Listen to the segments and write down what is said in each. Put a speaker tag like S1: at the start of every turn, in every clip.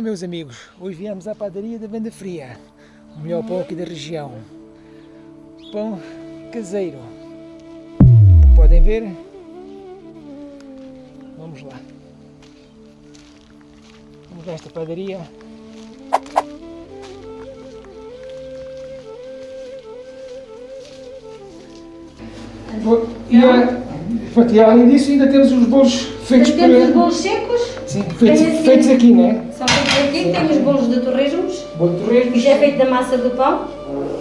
S1: Dia meus amigos, hoje viemos à padaria da Venda Fria, o melhor pão aqui da região. Pão caseiro. Como podem ver, vamos lá. Vamos a esta padaria. E, a, e além disso ainda temos os bolos feitos
S2: temos os bolos secos.
S1: Sim, feitos, assim, feitos aqui, não é?
S2: São aqui, Sim. temos bolos de torresmos.
S1: Bolo de torresmos.
S2: Que já é feito da massa do pão,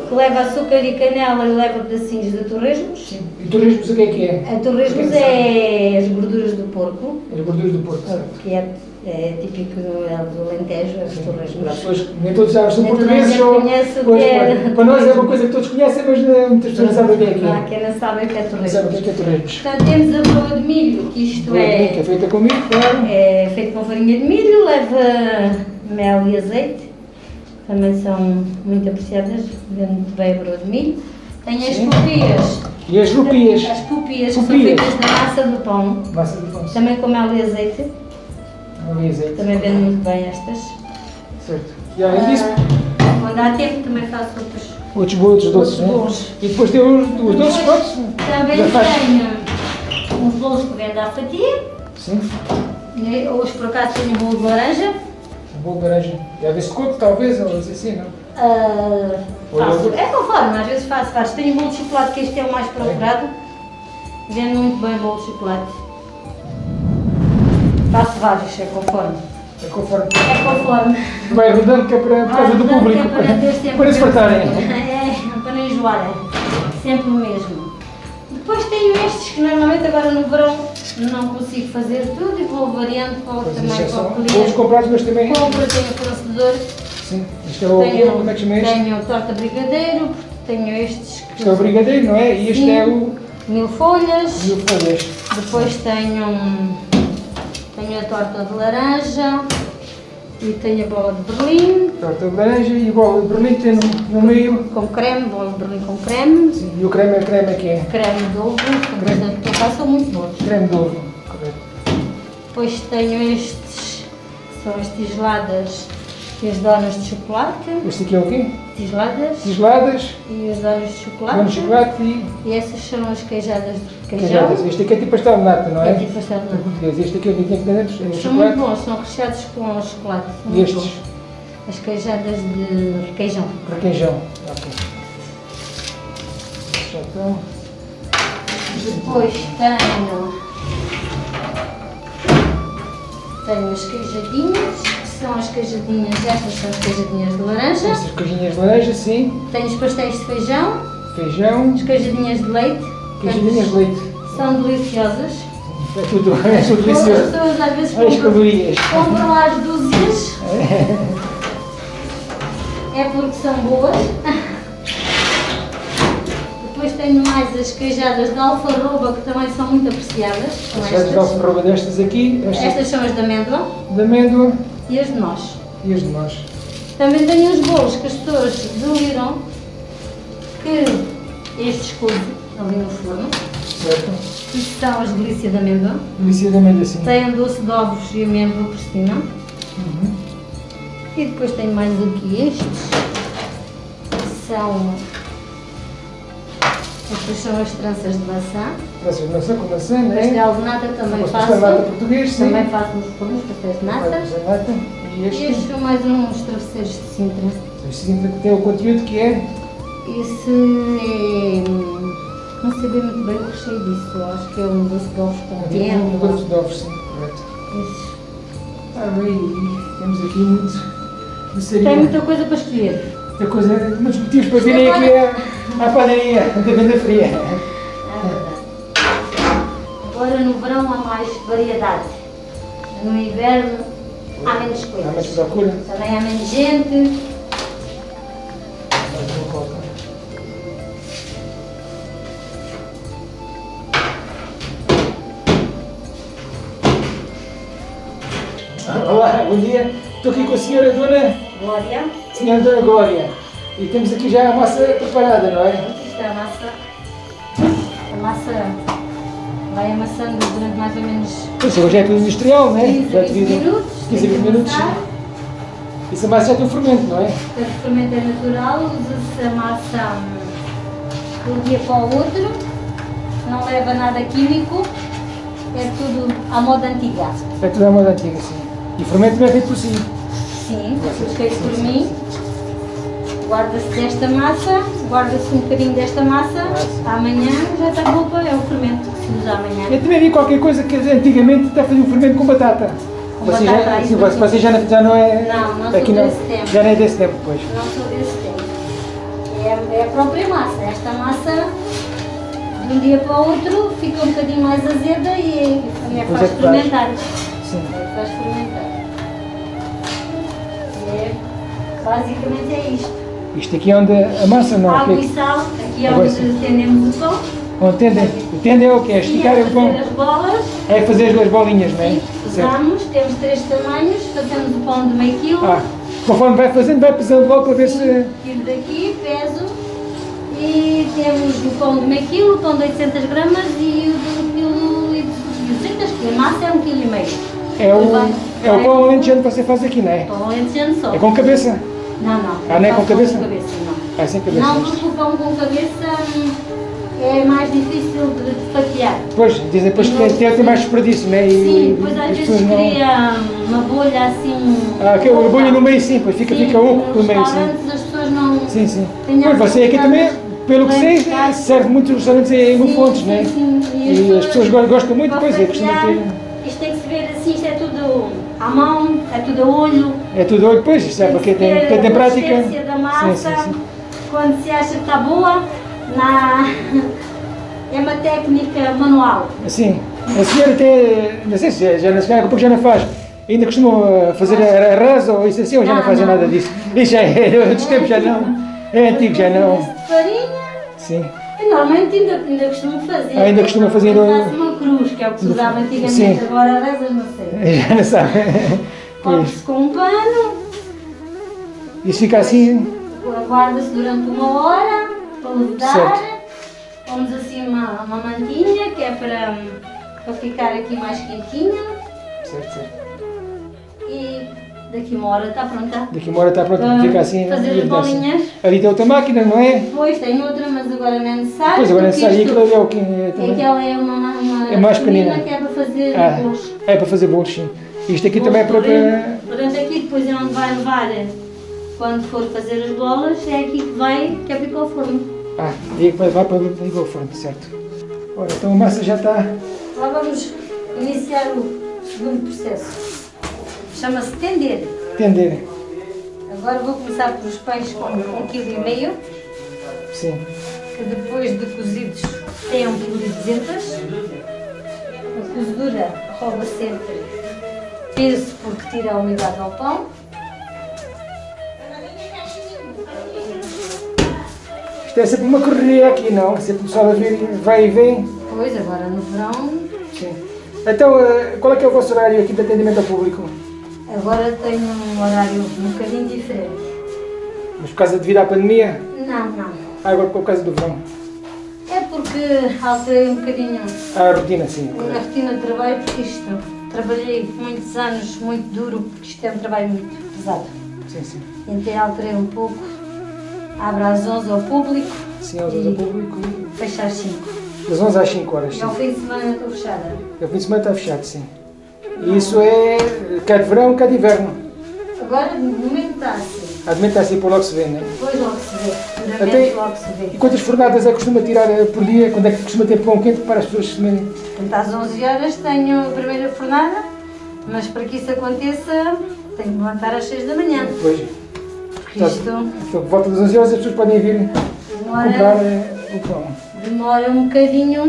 S2: que leva açúcar e canela e leva pedacinhos de torresmos.
S1: Sim. E torresmos o que é que é?
S2: A torresmos é, é as gorduras do porco.
S1: As gorduras do porco, certo.
S2: Que é é típico do, do Alentejo, as torresmos. As
S1: pessoas, nem todos sabem, são portugueses. Ou, pois, é, para nós é uma coisa que todos conhecem, mas muitas pessoas não sabem o que é que é.
S2: Ah, quem não sabe o que é torresmos.
S1: Não sabe o que é torresmos.
S2: Portanto, temos a broa de milho, que isto é...
S1: Que é feita com milho, claro.
S2: É feito com farinha de milho, leva mel e azeite. Também são muito apreciadas, vendo muito bem a broa de milho. Tem as copias.
S1: E as rupias?
S2: As copias, que são feitas da massa do pão.
S1: Massa do pão.
S2: Também com mel e azeite. Também vendo muito bem estas.
S1: Certo. E além disso?
S2: Ah, quando há tempo também faço outros,
S1: outros, outros doces,
S2: bolos.
S1: Né? E depois tem os, os doces prontos?
S2: Também tenho uns bolos que vendo à fatia.
S1: Sim.
S2: Hoje por acaso tenho um bolo de laranja.
S1: Laranja. E a coco talvez, ou assim, não?
S2: Uh, faço. É conforme, às vezes faço vários. Tenho bolo de chocolate, que este é o mais procurado. É. Vendo muito bem o bolo de chocolate. Faço vários, é conforme.
S1: É conforme.
S2: É conforme.
S1: Vai rodando que é para, por causa do público. É para, fartarem.
S2: É, para não enjoarem. Sempre o mesmo. Depois tenho estes que normalmente agora no verão não consigo fazer tudo e vou variando pois também com o cliente.
S1: Vou comprados, mas também...
S2: Compro, tenho fornecedor.
S1: Sim, isto é o tenho, como é que chama este?
S2: Tenho torta brigadeiro, tenho estes...
S1: Que isto é o brigadeiro, não é? E este sim, é o...
S2: Mil folhas.
S1: Mil folhas.
S2: Depois tenho tenho a torta de laranja e tenho a bola de berlim.
S1: Torta de laranja e a bola de berlim tem no, no meio.
S2: Com creme, bola de berlim com creme.
S1: Sim, e o creme é creme aqui é?
S2: Creme de ovo, creme. que eu são muito bons.
S1: Creme de ovo, correto.
S2: Depois tenho estes, são as tigeladas e as donas de chocolate.
S1: Este aqui é o quê?
S2: Tisladas.
S1: Tisladas.
S2: E as donas de chocolate.
S1: Donas de chocolate e...
S2: E essas são as queijadas de queijão.
S1: Queijadas. Este aqui é tipo pastel de nata, não é?
S2: É tipo pastel de nata.
S1: português. Este aqui é o que tem aqui dentro, é
S2: São chocolate. muito bons, são recheados com chocolate.
S1: e estes? Bons.
S2: As queijadas de requeijão.
S1: Requeijão, ok. Já estão.
S2: Depois tenho... Tenho as queijadinhas são as queijadinhas, estas são as queijadinhas de laranja.
S1: Estas queijadinhas de laranja, sim.
S2: Tenho os pastéis de feijão.
S1: Feijão.
S2: As queijadinhas de leite.
S1: Queijadinhas de leite.
S2: São deliciosas.
S1: É tudo, é tudo delicioso. As
S2: pessoas às vezes
S1: compram,
S2: compram às dúzias. É porque são boas. Depois tenho mais as queijadas de alfarroba, que também são muito apreciadas.
S1: As queijadas de alfarroba destas aqui.
S2: Estas, estas são as de amêndoa.
S1: De amêndoa
S2: e as de nós.
S1: E as de nós.
S2: Também tenho os bolos que as pessoas deliram que estes coisas ali no forno.
S1: Certo.
S2: Isto são as delícias de amêndoa.
S1: Delícia de amêndoa, sim.
S2: Tem doce de ovos e amêndoa por cima. Uhum. E depois tenho mais aqui estes. São estas são as tranças de maçã.
S1: Tranças de maçã com maçã, não é?
S2: Pastel de nata também faço.
S1: Pastel de nata português, sim.
S2: Também faço nos fornos, pastéis de nata.
S1: de nata.
S2: E este? estes são mais uns travesseiros de Sintra.
S1: Os Sintra que tem o conteúdo que é?
S2: Esse é... Não sei bem muito bem o recheio disso. Acho que é um doce de ovos com
S1: é tipo um doce de ovos, sim, correto. Esses. Ah, bem, temos aqui muito
S2: Tem muita coisa para escolher.
S1: Muita coisa, muitos motivos para virem aqui à padaria da venda fria.
S2: Agora no verão há mais variedade. No inverno há menos coisas.
S1: Há procura.
S2: Também há menos gente.
S1: Olá, bom dia. Estou aqui com a senhora Dona...
S2: Glória.
S1: Senhora Dona Glória. E temos aqui já a massa preparada, não é?
S2: Aqui está a massa. A massa vai amassando durante mais ou menos...
S1: Pois, hoje é tudo industrial, não é?
S2: 15
S1: já
S2: 20 minutos.
S1: 15 20 minutos. Isso a massa já tem um fermento, não é?
S2: O fermento é natural, usa-se a massa de um dia para o outro, não leva nada químico, é tudo à moda antiga.
S1: É tudo à moda antiga, sim. E o fermento também é feito por si.
S2: Sim, feito por mim. Guarda-se desta massa, guarda-se um bocadinho desta massa, amanhã já está para é o fermento que se usa amanhã.
S1: Eu também vi qualquer coisa que antigamente até fazia um fermento com batata.
S2: Com
S1: você
S2: batata,
S1: já, sim, você já, não- já não é.
S2: Não, não sou
S1: aqui
S2: desse tempo.
S1: Já não é desse tempo, pois.
S2: Não sou desse tempo. É, é a própria massa. Esta massa, de um dia para o outro, fica um bocadinho mais azeda e, e é
S1: Pois
S2: faz
S1: é que faz.
S2: fermentar.
S1: Sim.
S2: É faz fermentar. É, basicamente é isto.
S1: Isto aqui é onde a massa não.
S2: Água e sal, aqui é onde tendemos o pão.
S1: onde tende, o tende é o que? É esticar
S2: é
S1: o pão.
S2: as bolas.
S1: É fazer as duas bolinhas, não é?
S2: Sim, pesamos, temos três tamanhos, fazemos o pão de meio quilo.
S1: Ah, conforme vai fazendo, vai pesando logo para ver se.
S2: Tiro daqui, peso e temos o pão de meio quilo, o pão de 800 gramas e o de 1 quilo e 200, que a massa é 1 quilo e meio.
S1: É o, é o pão alentejano que você faz aqui, não é?
S2: Pão alentejano só.
S1: É com cabeça.
S2: Não, não.
S1: Ah, não é com
S2: faço
S1: cabeça?
S2: Com cabeça, não.
S1: É sem cabeça.
S2: Não, porque o pão com cabeça hum, é mais difícil de de fatiar.
S1: Depois, dizem depois que tem, tem, tem mais desperdício, não é? E,
S2: Sim, depois
S1: as
S2: às vezes
S1: não-
S2: cria uma bolha assim.
S1: Ah, que o bolho no meio sim, pois fica,
S2: Sim,
S1: fica oco no meio, sim.
S2: as pessoas não.
S1: Sim, sim. Pois você aqui também, pelo que sei, serve muitos restaurantes em
S2: Sim, sim,
S1: não é?
S2: sim.
S1: E as pessoas go- gostam muito, pois é, costuma
S2: fatiar,
S1: ter.
S2: Isto tem que se ver assim, isto é tudo à mão, é tudo a olho.
S1: É tudo olho, pois, isto é
S2: Tem
S1: porque
S2: que
S1: tem,
S2: ver
S1: tem, tem
S2: a
S1: prática.
S2: da massa,
S1: Sim, sim, sim.
S2: quando se acha que está boa, na... é uma técnica manual.
S1: Sim. A senhora até, não sei se já, já, já, porque já não faz. Ainda costumam fazer a arroz ou isso assim, ou já não
S2: Não,
S1: fazem nada disso? Isso já é, outros tempos já não. É antigo, já não.
S2: Farinha,
S1: Sim.
S2: e normalmente ainda, ainda costumo fazer.
S1: Ah, ainda costuma fazer
S2: Eu faço uma cruz, que é o que se usava antigamente,
S1: Sim.
S2: agora rezas não sei.
S1: Já não sabe. Pois.
S2: Cobre-se com um pano,
S1: Isso fica assim.
S2: Guarda-se durante uma hora para levedar.
S1: Certo.
S2: Pomos assim uma, uma mantinha que é para, para ficar aqui mais quentinha.
S1: Certo, certo.
S2: E daqui uma hora está pronta.
S1: Daqui uma hora está pronto,
S2: Para
S1: fica assim.
S2: fazer as
S1: assim.
S2: bolinhas.
S1: Ali tem outra máquina, não é?
S2: Depois tem outra, mas agora não é necessário.
S1: Pois agora é necessário. E aquilo é o que é também.
S2: Aquela é uma, uma
S1: É mais pequenina.
S2: que é para fazer
S1: Ah,
S2: bolos.
S1: é para fazer bolos, sim. Isto aqui também é para. para-
S2: Portanto, aqui depois é onde vai levar, quando for fazer as bolas, é aqui que vai, que é para ir para o forno.
S1: Ah, aí é que vai, vai para ligar o forno, certo. Ora, então a massa já está.
S2: Lá vamos iniciar o segundo processo. Chama-se tender.
S1: Tender.
S2: Agora vou começar pelos pães com um quilo e meio,
S1: Sim.
S2: que depois de cozidos têm um quilo e duzentos. A cozedura rouba sempre peso porque tira a umidade ao pão.
S1: Isto é sempre uma correria aqui, não? É sempre o pessoal vai e vem.
S2: Pois, agora no verão,
S1: Sim. Então, eh, qual é que é o vosso horário aqui de atendimento ao público?
S2: agora tenho um horário um bocadinho diferente.
S1: Mas por causa devido à pandemia?
S2: Não, não.
S1: Ah, agora por causa do verão.
S2: É porque alterei um bocadinho
S1: a rotina, sim.
S2: a rotina de trabalho, porque isto, trabalhei muitos anos muito duro, porque isto é um trabalho muito pesado.
S1: Sim, sim.
S2: Então alterei um pouco, abre às 11 ao público,
S1: Sim, aos do público.
S2: fecha às 5.
S1: Das 11 às 5 horas,
S2: E ao fim de semana estou fechada.
S1: O fim de semana está fechado, sim. E isso é quer de verão, quer de inverno.
S2: Agora, no momento está assim,
S1: A de está assim por logo se vê, né?
S2: depois logo vê,
S1: Até-
S2: duramente logo se vê.
S1: E quantas fornadas é que costuma tirar eh, por dia? Quando é que costuma ter pão quente para as pessoas comerem?
S2: Portanto, às 11 horas tenho a primeira fornada, mas para que isso aconteça, tenho que levantar às 6 da manhã.
S1: Depois,
S2: Porque isto
S1: então, por volta das 11 horas as pessoas podem vir comprar
S2: demora,
S1: eh, o pão.
S2: demora um bocadinho.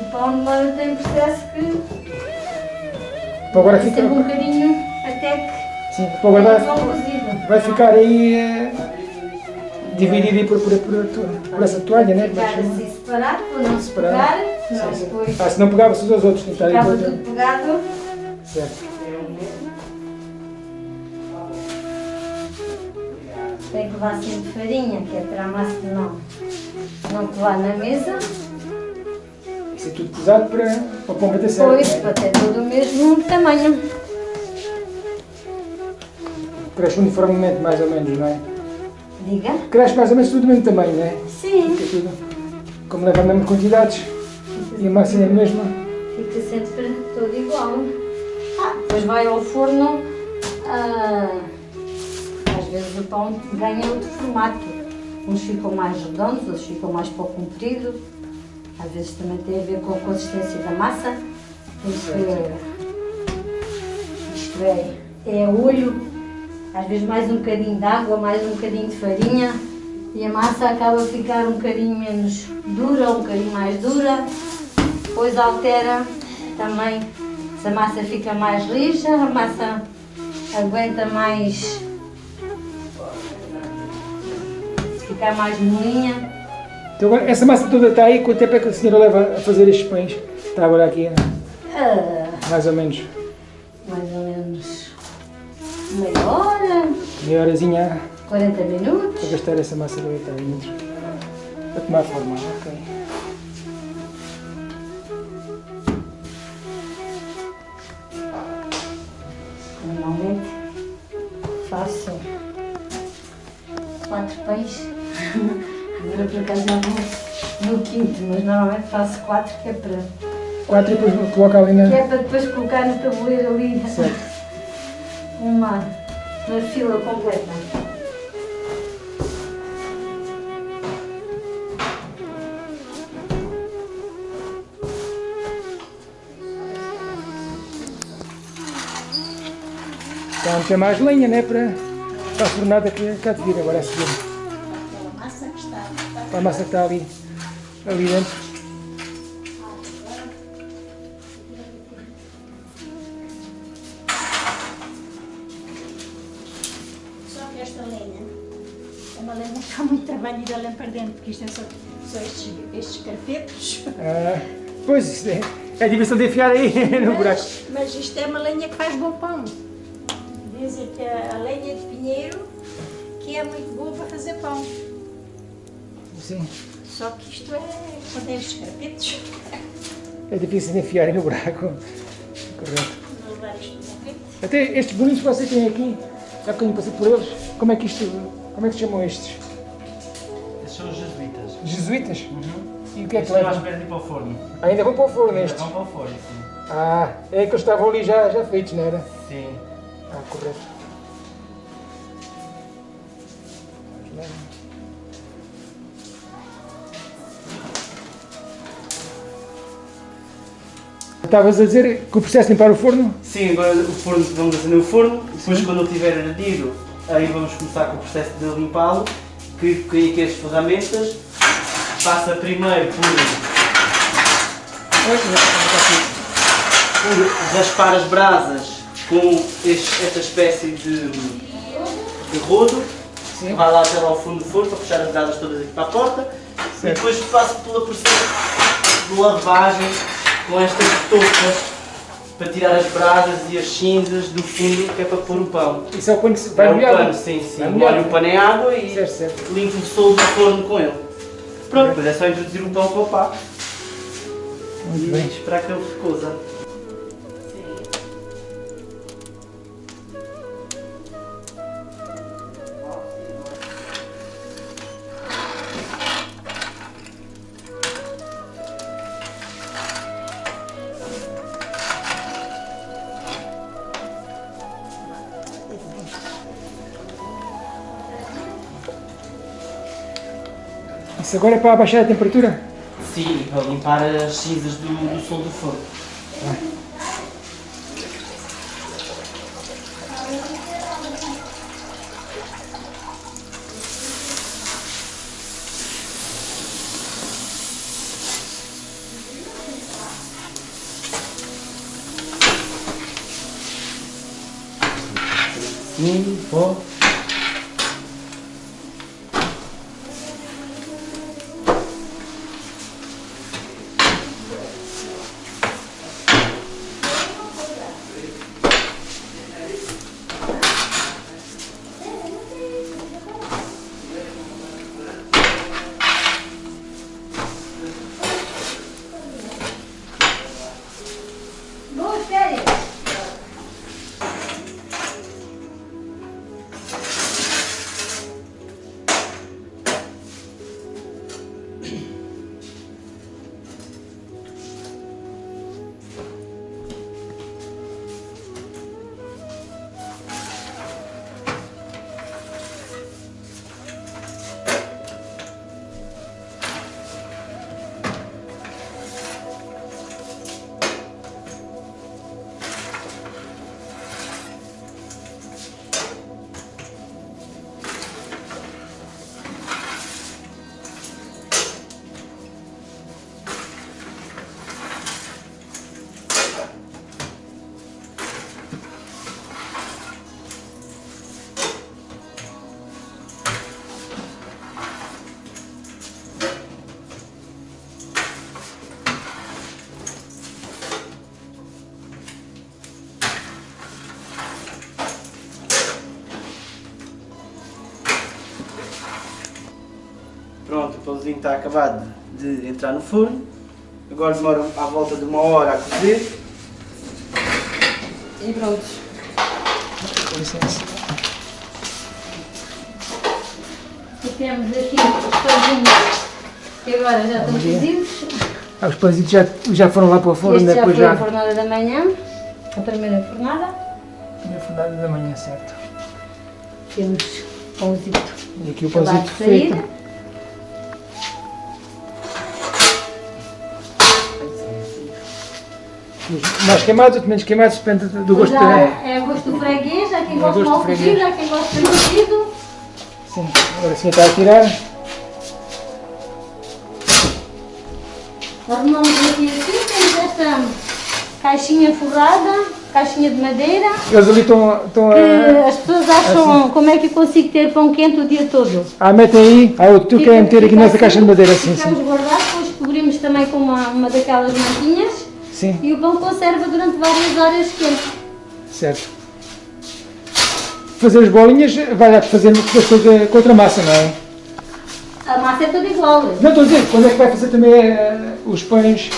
S2: O pão demora, tem um processo que
S1: Então agora fica,
S2: um bocadinho até que
S1: sim, para guardar, vai ficar aí eh, dividido por, por, por, por essa toalha, né? Como é
S2: assim separado, para não se pegar, senão depois
S1: Ah, se não pegava-se uns aos outros,
S2: ficava
S1: por-
S2: tudo pegado.
S1: Certo.
S2: Tem que levar sempre farinha, que é para a massa não, não colar na mesa.
S1: Isso é tudo pesado para, para o pão bater certo.
S2: Pois,
S1: né?
S2: para ter todo o mesmo tamanho.
S1: cresce uniformemente mais ou menos, não é?
S2: Diga?
S1: Cresce mais ou menos tudo do mesmo tamanho, não é?
S2: Sim.
S1: Fica tudo. Como leva a mesma quantidades e a massa é a mesma.
S2: Fica sempre tudo igual. Ah, depois vai ao forno. ah, às vezes o pão ganha outro formato. Uns ficam mais redondos, outros ficam mais pouco comprido. Às vezes também tem a ver com a consistência da massa. Isto é, isto é, é olho. Às vezes mais um bocadinho de água, mais um bocadinho de farinha. E a massa acaba a ficar um bocadinho menos dura, um bocadinho mais dura. Depois altera também se a massa fica mais rija, a massa aguenta mais. ficar mais molinha.
S1: Então agora, essa massa toda está aí, quanto tempo é que a senhora leva a fazer estes pães? Está agora aqui,
S2: ah,
S1: mais ou menos.
S2: mais ou menos meia hora,
S1: Meia horazinha
S2: 40 minutos.
S1: para gastar essa massa toda está dentro. Para tomar forma, ok.
S2: Normalmente faço quatro pães. Agora por acaso já vou no quinto, mas normalmente faço quatro que é para,
S1: Quatro e depois coloca ali
S2: que
S1: na...
S2: é para depois colocar no tabuleiro ali
S1: Certo.
S2: uma, uma fila completa.
S1: Está a meter mais lenha, né? Para, para a fornada que cá de vir agora a seguir. Para a massa que está ali, ali dentro.
S3: Esta lenha é uma lenha que dá muito trabalho ir para dentro, porque isto é só, só estes, estes carpetos.
S1: Ah, pois, isto é, é difícil de enfiar aí no buraco.
S3: Mas, mas isto é uma lenha que faz bom pão. Dizem que a lenha de pinheiro que é muito boa para fazer pão.
S1: Sim,
S3: Só que isto é contém estes carpetos.
S1: é difícil de enfiar aí no buraco. Correto. Até estes bolinhos que você tem aqui, já que eu passei por eles, como é que isto, como é que se chamam estes?
S4: Esses são os jesuítas.
S1: Jesuítas? E o que é que
S4: Estes vão à espera de ir para o forno.
S1: Ainda vão para o forno estes?
S4: Vão para o forno, sim.
S1: Ah, é que eles estavam ali já, já feitos, não era?
S4: Sim.
S1: Ah, correto. Estavas a dizer que o processo de limpar o forno?
S4: Sim, agora o forno, vamos acender o forno, depois quando ele estiver ardido, aí vamos começar com o processo de limpá-lo, que que aqui as ferramentas, passa primeiro por, por raspar as brasas com este- esta espécie de, de rodo, que vai lá até lá ao fundo do forno para puxar as brasas todas aqui para a porta, e
S1: Certo.
S4: depois passo pela processo de lavagem com estas toucas para tirar as brasas e as cinzas do fundo que é para pôr o pão.
S1: Isso é o se vai
S4: é o
S1: molhado?
S4: pano, sim, sim.
S1: Vai
S4: Molho o pano em água e
S1: Certo, certo.
S4: limpo o solo do forno com ele. Pronto, depois é só introduzir o pão para o pá
S1: Muito
S4: e
S1: bem.
S4: esperar que ele se coza.
S1: Isso agora é para abaixar a temperatura?
S4: Sim, para limpar as cinzas do, do solo do forno. Sim, pãozinho está acabado de entrar no forno. Agora demora à volta de uma hora a cozer.
S2: E pronto.
S1: Com licença.
S2: E temos aqui os pãezinhos que agora já estão cozidos.
S1: Ah, os pãezinhos já, já foram lá para o forno,
S2: Este já
S1: depois
S2: foi
S1: já.
S2: a fornada da manhã, a primeira fornada.
S1: Na fornada da manhã, certo.
S2: Temos pãozito
S1: E aqui o pãozito feito. Mais queimados, menos queimados, depende do gosto da.
S2: é o gosto do freguês, há quem
S1: É o
S2: gosta
S1: gosto
S2: mal
S1: do
S2: cozido, há quem gosta cozido.
S1: Sim, agora sim está a tirar.
S2: Arrumamos aqui assim, temos esta caixinha forrada, caixinha de madeira,
S1: Eles ali estão, estão a.
S2: as pessoas acham como é que eu consigo ter pão quente o dia todo.
S1: Ah, metem aí. Ah, tu
S2: Fica-
S1: quer meter aqui nessa
S2: assim,
S1: caixa de madeira, sim,
S2: Ficamos
S1: sim.
S2: guardados, depois cobrimos também com uma, uma daquelas mantinhas
S1: Sim,
S2: e o pão conserva durante várias horas quente.
S1: certo. Fazer as bolinhas, vai dar fazer com a- com outra massa, não é?
S2: A massa é toda igual.
S1: Não, estou a dizer, quando é que vai fazer também eh, os pães?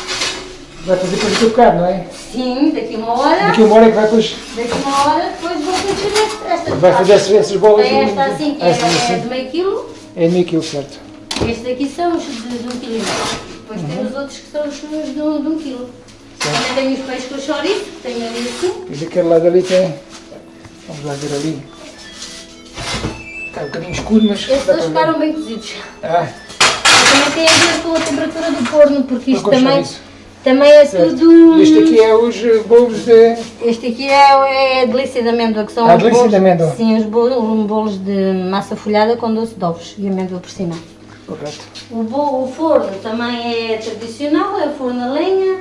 S1: Vai fazer depois aqui um bocado, não é?
S2: Sim, daqui a uma hora,
S1: Daqui a uma hora é que vai depois.
S2: daqui a uma hora depois vou fazer esta- esta
S1: Vai fazer essas, essas bolas.
S2: Tem esta assim que é, é
S1: assim.
S2: de meio quilo,
S1: É meio quilo, certo.
S2: estes daqui são os de, de um quilo. Depois
S1: Uhum.
S2: tem os outros que são os de, um- de um quilo. Também tenho os peixes com chouriço, que tenho ali assim.
S1: E daquele lado ali tem. Vamos lá ver ali. Está um bocadinho escuro, mas.
S2: Estes dois ficaram bem cozidos.
S1: Ah,
S2: também tem a ver com a temperatura do forno, porque isto também, também é tudo...
S1: Este aqui é os eh, bolos de.
S2: Este aqui é, é a delícia de amêndoa, que são
S1: Ah,
S2: os bolos,
S1: de amêndoa.
S2: Sim, os bolos, bolos de massa folhada com doce de ovos e amêndoa por cima.
S1: Correto.
S2: O, bo- o forno também é tradicional, é o forno a lenha,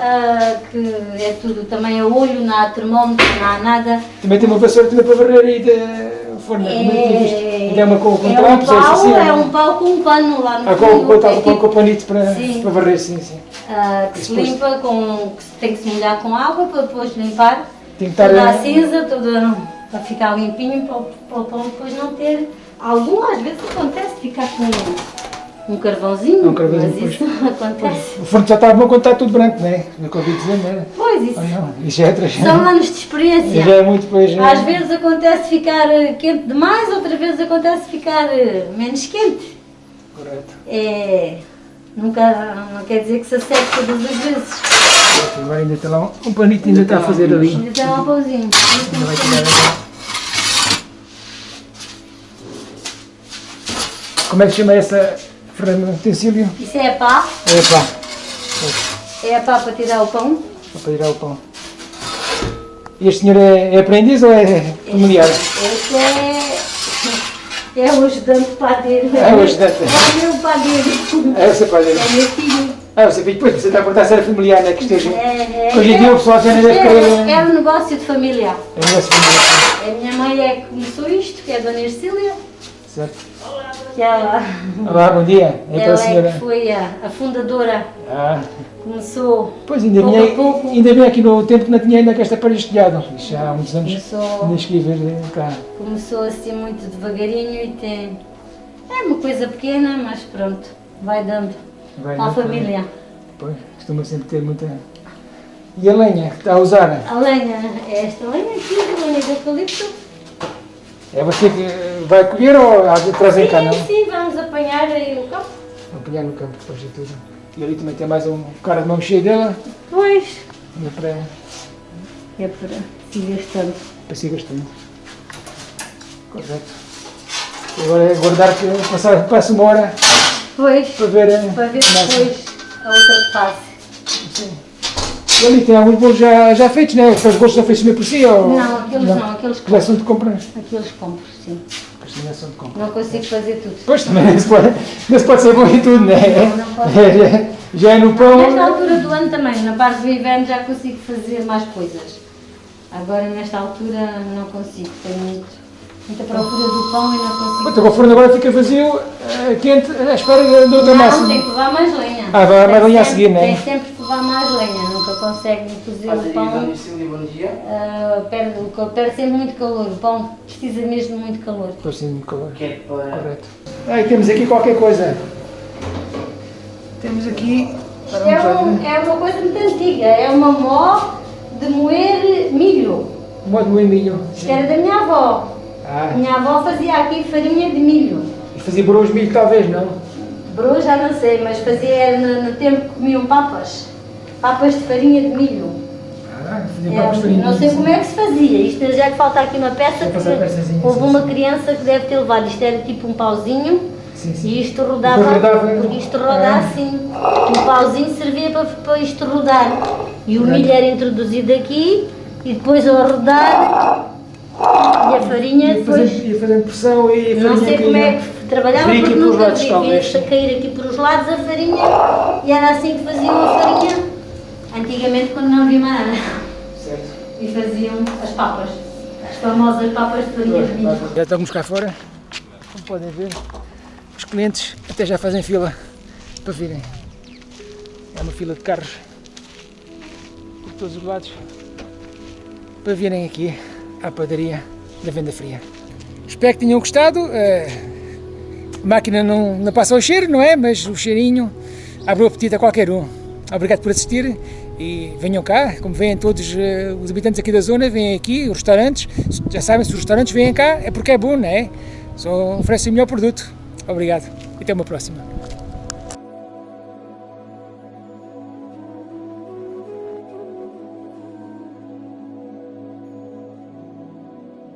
S2: Ah, que é tudo também a olho, não há termómetro, não há nada.
S1: Também tem uma vassoura também para varrer aí de forno. é é? E é uma com, com
S2: é um
S1: é
S2: pau,
S1: assim?
S2: é um pau com um pano lá no
S1: Ah, com, com,
S2: é
S1: com, com,
S2: tipo,
S1: com panito para,
S2: Sim.
S1: para varrer, sim, sim.
S2: ah, que se
S1: Depois-
S2: limpa, com, que tem que se molhar com água para depois limpar.
S1: Tem que estar
S2: toda a
S1: a-
S2: cinza, toda para ficar limpinho, para, o- para o pão depois não ter. Algum às vezes acontece ficar com um carvãozinho,
S1: Um carvãozinho,
S2: mas isso acontece.
S1: O forno já está bom quando está tudo branco, não é? Não ouvi dizer, não é?
S2: Pois, isso
S1: Ah, não, isso já é outra
S2: são anos de experiência.
S1: Já é muito depois. eh,
S2: Às vezes acontece ficar eh, quente demais, outras vezes acontece ficar eh, menos quente.
S1: Correto.
S2: É, nunca, não quer dizer que se acerte todas as vezes.
S1: Agora ainda está lá um, um panito ainda está a fazer ali.
S2: Ainda tem um pauzinho.
S1: Ainda vai tirar agora. Como é que se chama essa de utensílio?
S2: Isso é a pá,
S1: É pá,
S2: é a pá para tirar o pão.
S1: para tirar o pão. E este senhor é, é aprendiz ou é familiar?
S2: Este é, é o ajudante padeiro.
S1: É o ajudante.
S2: É o meu padeiro.
S1: É o seu dele.
S2: É meu filho.
S1: Ah, você depois você está a perguntar se era familiar, não é que esteja.
S2: É, é,
S1: Hoje em dia o pessoal já nem deve
S2: é,
S1: querer.
S2: é um negócio de família.
S1: É negócio familiar.
S2: A minha mãe é que começou isto, que é a Dona Ercília.
S1: Certo.
S2: Que ela,
S1: Olá, bom dia. É
S2: ela é
S1: senhora.
S2: que foi a, a fundadora.
S1: Ah,
S2: Começou,
S1: pois ainda
S2: Pouco
S1: bem,
S2: a pouco.
S1: ainda bem aqui no tempo que não tinha ainda esta parede. Isto já há muitos anos.
S2: Começou.
S1: Nem cheguei a ver eh, cá.
S2: começou assim muito devagarinho e tem. É uma coisa pequena, mas pronto, vai dando.
S1: Vai,
S2: família.
S1: Pois, costuma sempre ter muita. E a lenha que está a usar?
S2: A lenha é esta lenha aqui, a lenha de eucalipto.
S1: É você que vai colher ou trazer cá, não?
S2: Sim, sim, vamos apanhar aí o campo.
S1: Apanhar no campo depois de tudo. E ali também tem mais um cara de mão cheia dela.
S2: Pois.
S1: Ainda para,
S2: É para ir gastando.
S1: para se gastando. Correto. Agora é aguardar que passar, passe uma hora
S2: Pois,
S1: para ver. eh,
S2: para ver depois a outra fase.
S1: Sim. E ali tem alguns bolos já, já feitos, né? Os bolos são feitos mesmo por si? Ou...
S2: Não, aqueles não, aqueles
S1: Que já são de compra.
S2: Aqueles compro, sim.
S1: De compra.
S2: Não consigo fazer tudo.
S1: Pois também não se pode, não se pode ser bom em tudo, né?
S2: Não, não pode.
S1: É, já, já é no pão.
S2: Nesta altura do ano também, na parte do inverno já consigo fazer mais coisas. Agora nesta altura não consigo, tenho muito, muita procura do pão e não consigo.
S1: Então o forno agora fica vazio, eh, quente, à espera de de outra massa.
S2: Não, tem que levar mais lenha.
S1: Ah, vai-
S2: Tem
S1: lenha a seguir, né?
S2: Tem sempre que levar mais lenha, nunca consegue cozer o pão.
S4: bom dia.
S2: ah, perde, perde sempre muito calor, o pão precisa mesmo de muito calor.
S1: Assim de calor.
S4: Que é para...
S1: Correto. Ah, temos aqui qualquer coisa. temos aqui...
S2: Isto é, um, é uma coisa muito antiga, é uma mó de moer milho.
S1: Modo moer milho.
S2: Isto era da minha avó.
S1: Ah,
S2: minha avó fazia aqui farinha de milho.
S1: e fazia broas de milho talvez, não?
S2: Bro já não sei, mas fazia no, no tempo que comiam papas. Papas de farinha de milho.
S1: Ah,
S2: É,
S1: papas de farinha.
S2: não sei como é que se fazia. Isto já que falta aqui uma peça
S1: que
S2: houve uma criança que deve ter levado. Isto era tipo um pauzinho
S1: Sim, sim.
S2: e isto rodava,
S1: rodava,
S2: porque isto roda
S1: ah.
S2: assim. O pauzinho servia para, para isto rodar. E o milho era introduzido aqui e depois ao rodar e a farinha
S1: Ia
S2: depois.
S1: fazendo, ia fazendo pressão e a
S2: Não
S1: farinha
S2: sei como é que trabalhava porque
S4: aqui
S2: nunca
S4: lados,
S2: vi.
S4: talvez.
S2: A cair aqui pelos lados a farinha e era assim que faziam a farinha antigamente quando não havia mais nada.
S1: Certo.
S2: E faziam as papas, as famosas papas de farinha de milho.
S1: Já estamos cá fora, como podem ver, os clientes até já fazem fila para virem. É uma fila de carros por todos os lados para virem aqui à padaria da Venda Fria. Espero que tenham gostado. A máquina não, não passa o cheiro, não é? Mas o cheirinho abre o apetite a qualquer um. Obrigado por assistir e venham cá, como vêm todos eh, os habitantes aqui da zona, vêm aqui, os restaurantes, já sabem, se os restaurantes vêm cá é porque é bom, não é? Só oferecem o melhor produto. Obrigado e até uma próxima.